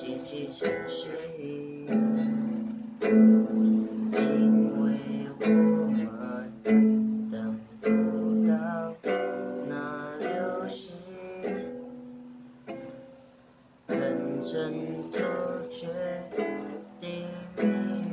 机寄相诗，因为我们等不到那流星。认真做决定，命